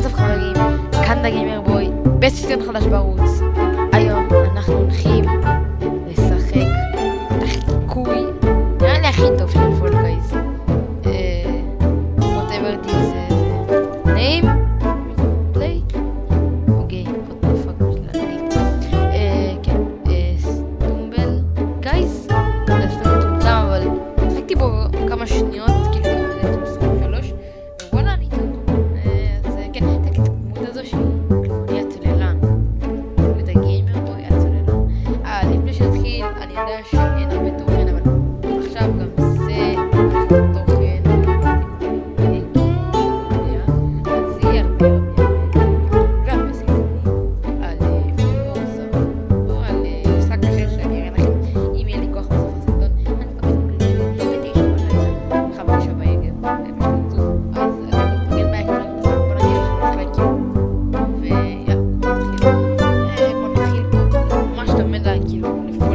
몰라서 간다기면 뭐 메시지는 받아주라고 Thank you.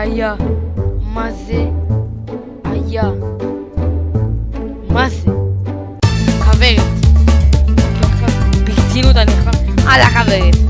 aya maze aya maze חברת. בקצינות אני... על החברת.